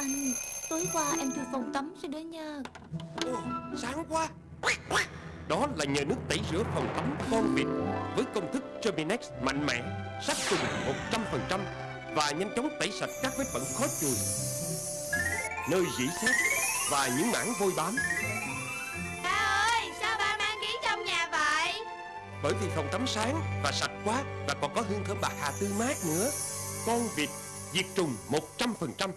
Anh. Tối qua em chưa phòng tắm rồi đó nha. Ồ, sáng quá Đó là nhờ nước tẩy rửa phòng tắm con vịt Với công thức Terminex mạnh mẽ Sát trùng 100% Và nhanh chóng tẩy sạch các vết bẩn khó chùi. Nơi dỉ xét Và những mảng vôi bám. Ba ơi sao ba mang ghế trong nhà vậy? Bởi vì phòng tắm sáng và sạch quá Và còn có hương thơm bạc hà tươi mát nữa. Con vịt diệt trùng 100%